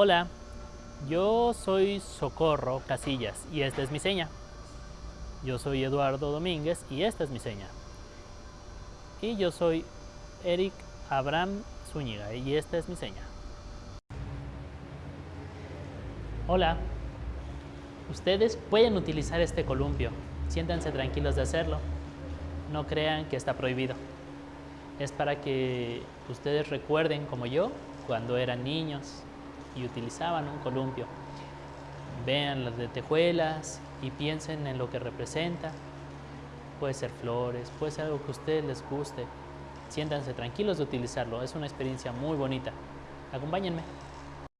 Hola, yo soy Socorro Casillas y esta es mi seña. Yo soy Eduardo Domínguez y esta es mi seña. Y yo soy Eric Abraham Zúñiga y esta es mi seña. Hola, ustedes pueden utilizar este columpio. Siéntanse tranquilos de hacerlo. No crean que está prohibido. Es para que ustedes recuerden, como yo, cuando eran niños y utilizaban un columpio. Vean las de tejuelas y piensen en lo que representa. Puede ser flores, puede ser algo que a ustedes les guste. Siéntanse tranquilos de utilizarlo, es una experiencia muy bonita. Acompáñenme.